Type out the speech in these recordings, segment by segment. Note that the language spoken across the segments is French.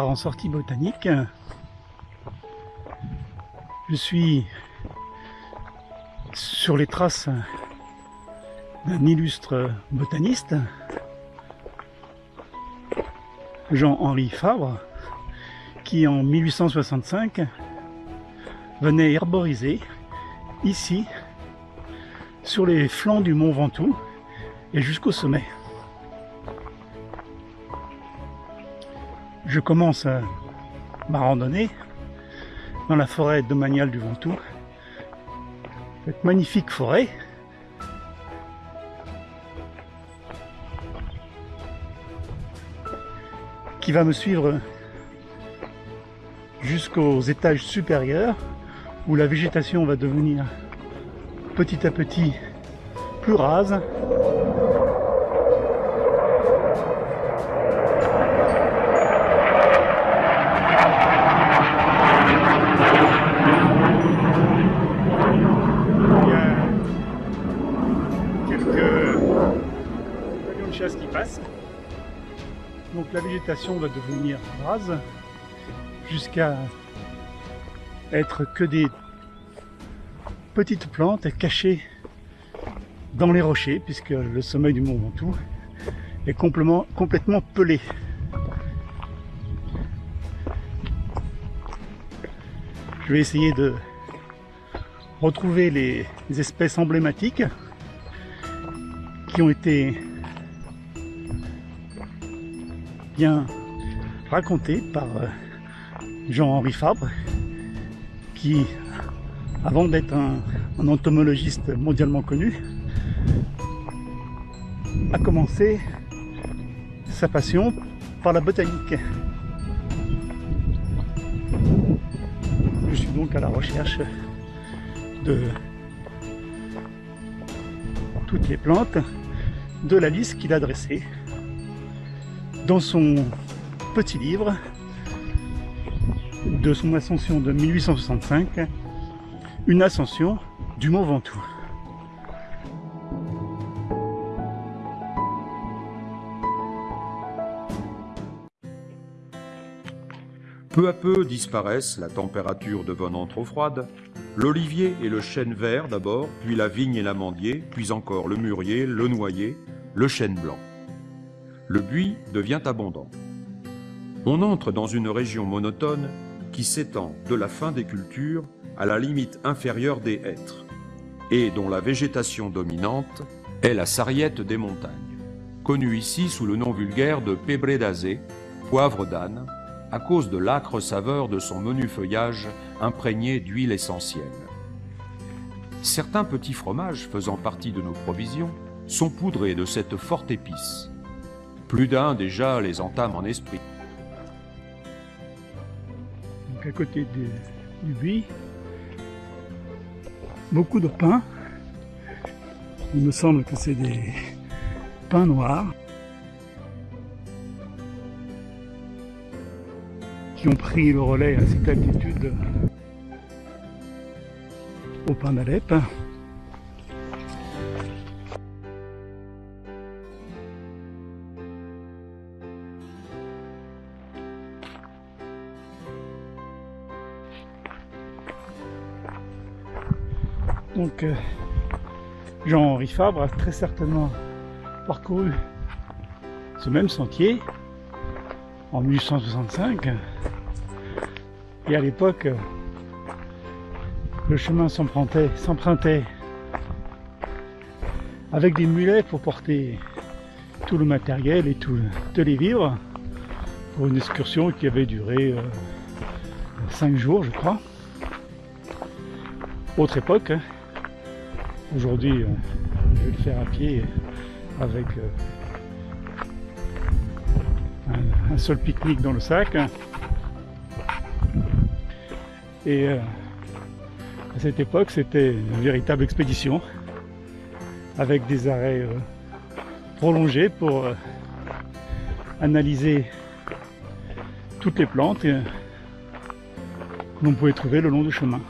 en sortie botanique. Je suis sur les traces d'un illustre botaniste, Jean-Henri Fabre, qui en 1865 venait herboriser ici, sur les flancs du mont Ventoux et jusqu'au sommet. Je commence ma randonnée dans la forêt domaniale du Ventoux. Cette magnifique forêt qui va me suivre jusqu'aux étages supérieurs où la végétation va devenir petit à petit plus rase va devenir rase jusqu'à être que des petites plantes cachées dans les rochers puisque le sommet du Mont Ventoux est complètement, complètement pelé. Je vais essayer de retrouver les espèces emblématiques qui ont été bien raconté par euh, Jean-Henri Fabre, qui, avant d'être un, entomologiste mondialement connu, a commencé sa passion par la botanique. Je suis donc à la recherche de toutes les plantes de la liste qu'il a dressée dans son petit livre de son ascension de 1865, une ascension du Mont Ventoux. Peu à peu disparaissent, la température devenant trop froide, l'olivier et le chêne vert d'abord, puis la vigne et l'amandier, puis encore le mûrier, le noyer, le chêne blanc le buis devient abondant. On entre dans une région monotone qui s'étend de la fin des cultures à la limite inférieure des hêtres, et dont la végétation dominante est la sarriette des montagnes, connue ici sous le nom vulgaire de pebredazé, poivre d'âne, à cause de l'âcre saveur de son menu feuillage imprégné d'huile essentielle. Certains petits fromages faisant partie de nos provisions sont poudrés de cette forte épice, plus d'un déjà les entame en esprit. Donc à côté du buis, beaucoup de pins. Il me semble que c'est des pins noirs qui ont pris le relais à cette altitude au pin d'Alep. Jean-Henri Fabre a très certainement parcouru ce même sentier en 1865 et à l'époque le chemin s'empruntait avec des mulets pour porter tout le matériel et tous les vivres pour une excursion qui avait duré 5 euh, jours je crois autre époque hein. Aujourd'hui, euh, je vais le faire à pied avec euh, un, seul pique-nique dans le sac. Et euh, à cette époque, c'était une véritable expédition avec des arrêts prolongés pour analyser toutes les plantes que l'on pouvait trouver le long du chemin.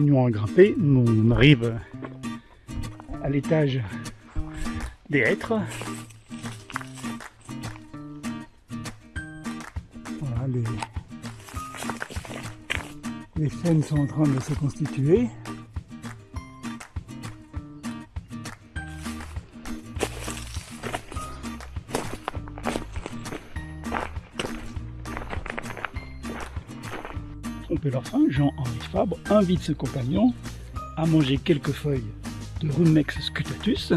En continuant à grimper, on arrive à l'étage des hêtres. Voilà, les, les chaînes sont en train de se constituer. tromper leur faim, Jean-Henri Invite ses compagnons à manger quelques feuilles de Rumex scutatus.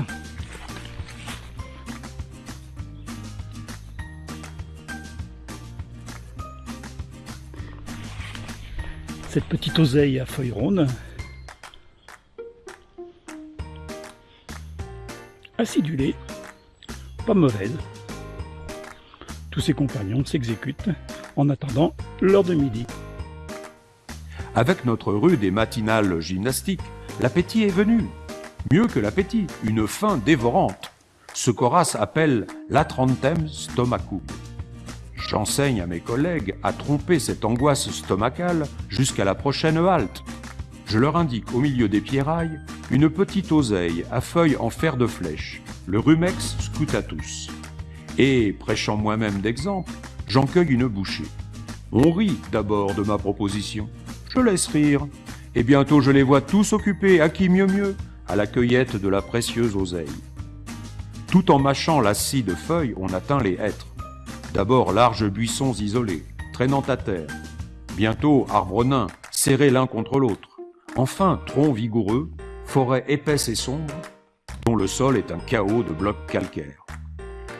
Cette petite oseille à feuilles rondes. Acidulée, pas mauvaise. Tous ses compagnons s'exécutent en attendant l'heure de midi. Avec notre rude et matinale gymnastique, l'appétit est venu. Mieux que l'appétit, une faim dévorante. Ce qu'Horace appelle l'atrantem stomacum. J'enseigne à mes collègues à tromper cette angoisse stomacale jusqu'à la prochaine halte. Je leur indique au milieu des pierrailles une petite oseille à feuilles en fer de flèche, le Rumex scutatus. Et, prêchant moi-même d'exemple, j'en cueille une bouchée. On rit d'abord de ma proposition je laisse rire. Et bientôt je les vois tous occupés, à qui mieux mieux, à la cueillette de la précieuse oseille. Tout en mâchant la scie de feuilles, on atteint les hêtres. D'abord larges buissons isolés, traînant à terre. Bientôt arbres nains, serrés l'un contre l'autre. Enfin troncs vigoureux, forêts épaisses et sombres, dont le sol est un chaos de blocs calcaires.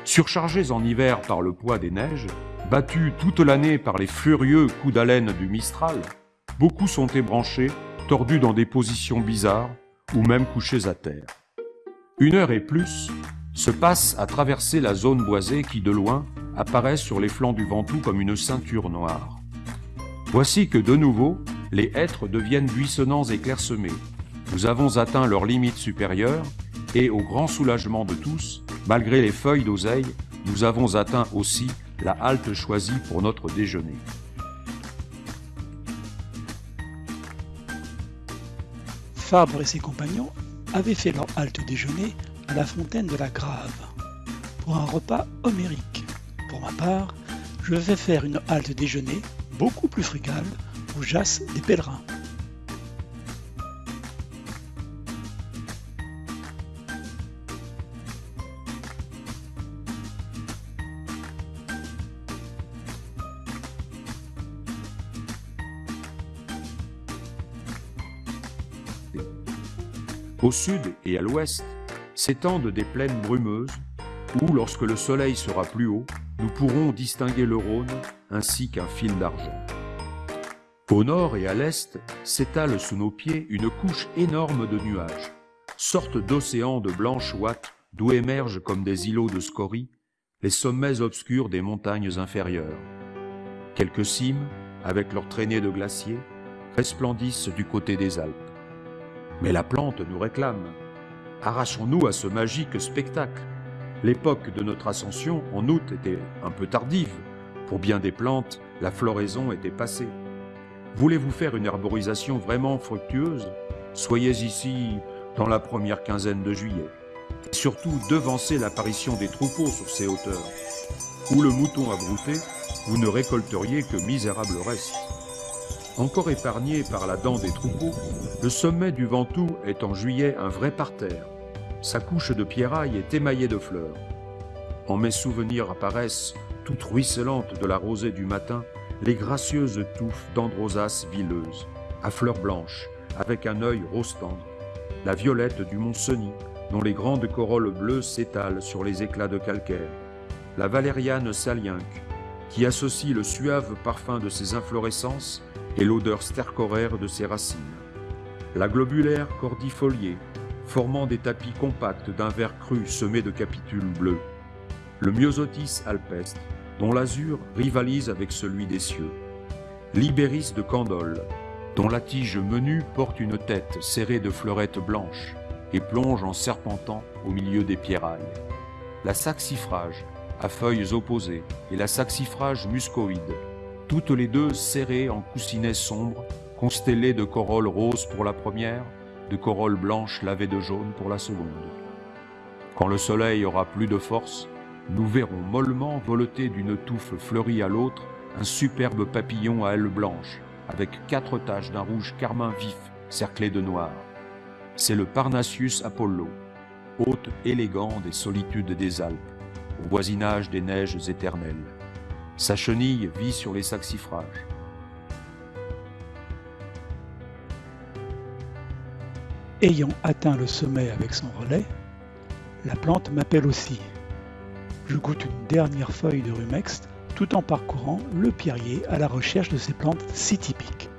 Surchargés en hiver par le poids des neiges, battus toute l'année par les furieux coups d'haleine du Mistral, Beaucoup sont ébranchés, tordus dans des positions bizarres, ou même couchés à terre. Une heure et plus se passe à traverser la zone boisée qui, de loin, apparaît sur les flancs du Ventoux comme une ceinture noire. Voici que, de nouveau, les hêtres deviennent buissonnants et clairsemés. Nous avons atteint leur limite supérieure, et, au grand soulagement de tous, malgré les feuilles d'oseille, nous avons atteint aussi la halte choisie pour notre déjeuner. Fabre et ses compagnons avaient fait leur halte déjeuner à la fontaine de la Grave, pour un repas homérique. Pour ma part, je vais faire une halte déjeuner beaucoup plus frugale au Jas des pèlerins. Au sud et à l'ouest s'étendent des plaines brumeuses où, lorsque le soleil sera plus haut, nous pourrons distinguer le Rhône ainsi qu'un fil d'argent. Au nord et à l'est s'étale sous nos pieds une couche énorme de nuages, sorte d'océan de blanches ouates d'où émergent comme des îlots de scories les sommets obscurs des montagnes inférieures. Quelques cimes, avec leurs traînées de glaciers, resplendissent du côté des Alpes. Mais la plante nous réclame. Arrachons-nous à ce magique spectacle. L'époque de notre ascension, en août, était un peu tardive. Pour bien des plantes, la floraison était passée. Voulez-vous faire une arborisation vraiment fructueuse? Soyez ici dans la première quinzaine de juillet. Et surtout, devancez l'apparition des troupeaux sur ces hauteurs. Où le mouton a brouté, vous ne récolteriez que misérable reste. Encore épargné par la dent des troupeaux, le sommet du Ventoux est en juillet un vrai parterre. Sa couche de pierrailles est émaillée de fleurs. En mes souvenirs apparaissent, toutes ruisselantes de la rosée du matin, les gracieuses touffes d'androsas villeuses, à fleurs blanches, avec un œil rose tendre, la violette du mont Cenis, dont les grandes corolles bleues s'étalent sur les éclats de calcaire, la valériane salienque, qui associe le suave parfum de ses inflorescences et l'odeur stercoraire de ses racines. La globulaire cordifoliée, formant des tapis compacts d'un vert cru semé de capitules bleus. Le myosotis alpestre, dont l'azur rivalise avec celui des cieux. L'ibéris de Candolle, dont la tige menue porte une tête serrée de fleurettes blanches et plonge en serpentant au milieu des pierrailles. La saxifrage, à feuilles opposées, et la saxifrage muscoïde, toutes les deux serrées en coussinets sombres constellée de corolles roses pour la première, de corolles blanches lavées de jaune pour la seconde. Quand le soleil aura plus de force, nous verrons mollement voleter d'une touffe fleurie à l'autre un superbe papillon à ailes blanches, avec quatre taches d'un rouge carmin vif cerclé de noir. C'est le Parnassius Apollo, hôte élégant des solitudes des Alpes, au voisinage des neiges éternelles. Sa chenille vit sur les saxifrages. Ayant atteint le sommet avec son relais, la plante m'appelle aussi. Je goûte une dernière feuille de rumex tout en parcourant le pierrier à la recherche de ces plantes si typiques.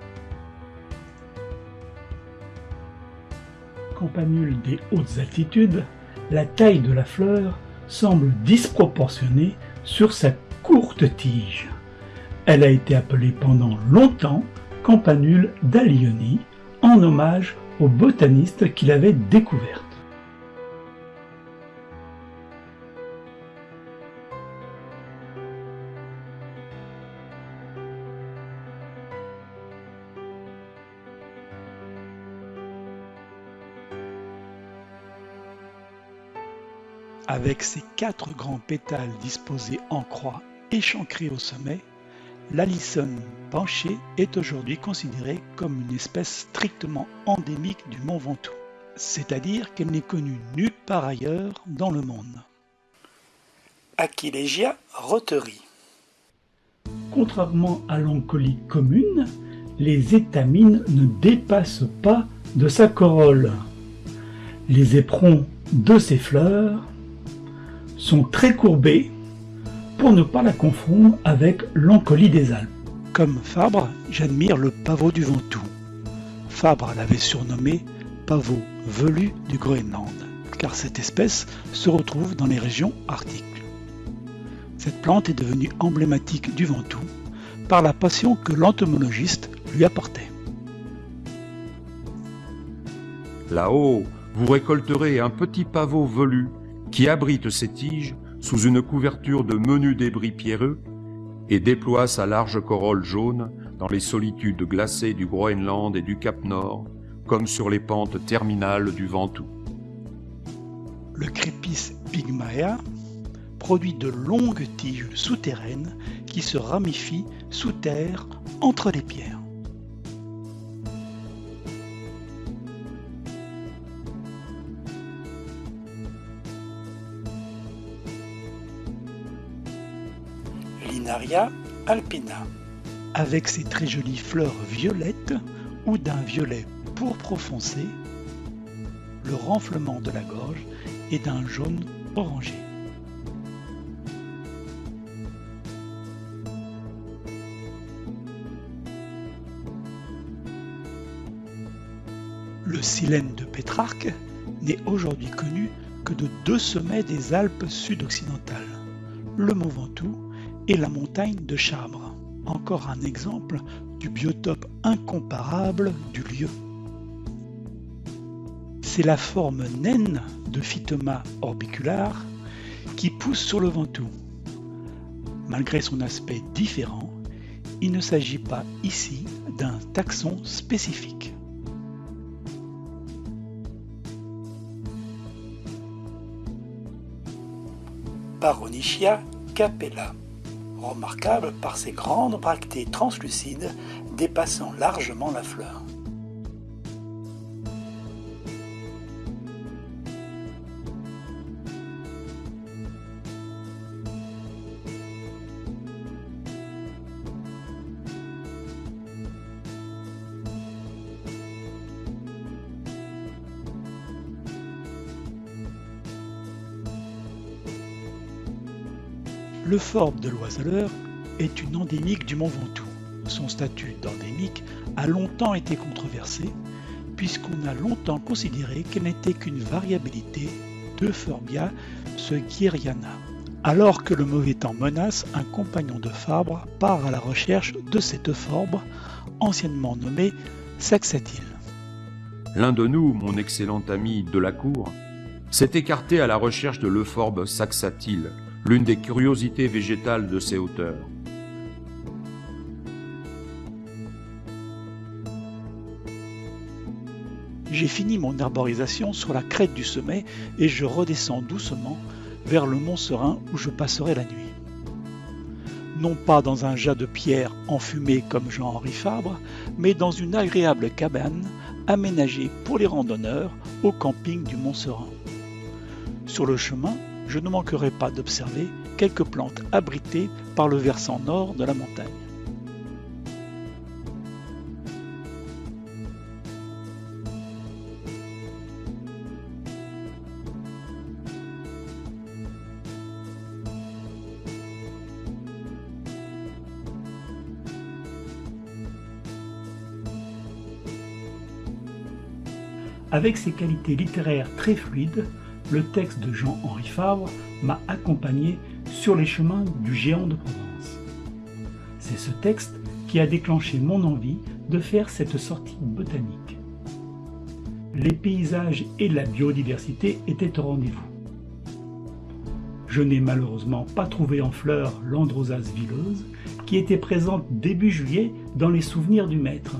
Campanule des hautes altitudes, la taille de la fleur semble disproportionnée sur sa courte tige. Elle a été appelée pendant longtemps campanule d'Alioni en hommage au botaniste qui l'avait découverte. Avec ses quatre grands pétales disposés en croix échancrés au sommet, l'Alison penchée est aujourd'hui considérée comme une espèce strictement endémique du mont Ventoux, c'est-à-dire qu'elle n'est connue nulle part ailleurs dans le monde. Aquilegia roteri. Contrairement à l'encolie commune, les étamines ne dépassent pas de sa corolle. Les éperons de ses fleurs sont très courbés pour ne pas la confondre avec l'encolie des Alpes. Comme Fabre, j'admire le pavot du Ventoux. Fabre l'avait surnommé pavot velu du Groenland, car cette espèce se retrouve dans les régions arctiques. Cette plante est devenue emblématique du Ventoux par la passion que l'entomologiste lui apportait. Là-haut, vous récolterez un petit pavot velu qui abrite ses tiges sous une couverture de menus débris pierreux et déploie sa large corolle jaune dans les solitudes glacées du Groenland et du Cap Nord, comme sur les pentes terminales du Ventoux. Le Crépis pygmaea produit de longues tiges souterraines qui se ramifient sous terre entre les pierres. Alpina. Avec ses très jolies fleurs violettes ou d'un violet pourpre foncé, le renflement de la gorge est d'un jaune orangé. Le silène de Pétrarque n'est aujourd'hui connu que de deux sommets des Alpes sud-occidentales, le Mont Ventoux et la montagne de Chabre, encore un exemple du biotope incomparable du lieu. C'est la forme naine de Phytoma orbiculare qui pousse sur le Ventoux. Malgré son aspect différent, il ne s'agit pas ici d'un taxon spécifique. Paronichia capella remarquable par ses grandes bractées translucides dépassant largement la fleur. Forbe de l'oiseleur est une endémique du Mont Ventoux. Son statut d'endémique a longtemps été controversé, puisqu'on a longtemps considéré qu'elle n'était qu'une variabilité de Forbia. Alors que le mauvais temps menace, un compagnon de Fabre part à la recherche de cette forbe, anciennement nommée Saxatile. L'un de nous, mon excellent ami de la cour, s'est écarté à la recherche de l'euphorbe saxatile, l'une des curiosités végétales de ces hauteurs. j'ai fini mon arborisation sur la crête du sommet et je redescends doucement vers le mont Serein où je passerai la nuit. Non pas dans un jas de pierre enfumé comme Jean-Henri Fabre, mais dans une agréable cabane aménagée pour les randonneurs au camping du Mont Serein. Sur le chemin, je ne manquerai pas d'observer quelques plantes abritées par le versant nord de la montagne. Avec ses qualités littéraires très fluides, le texte de Jean-Henri Favre m'a accompagné sur les chemins du géant de Provence. C'est ce texte qui a déclenché mon envie de faire cette sortie botanique. Les paysages et la biodiversité étaient au rendez-vous. Je n'ai malheureusement pas trouvé en fleurs l'androsas villeuse qui était présente début juillet dans les souvenirs du maître.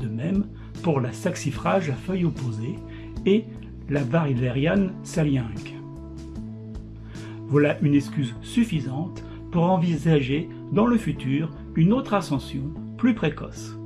De même, pour la saxifrage à feuilles opposées et la Variverian salienque. Voilà une excuse suffisante pour envisager dans le futur une autre ascension plus précoce.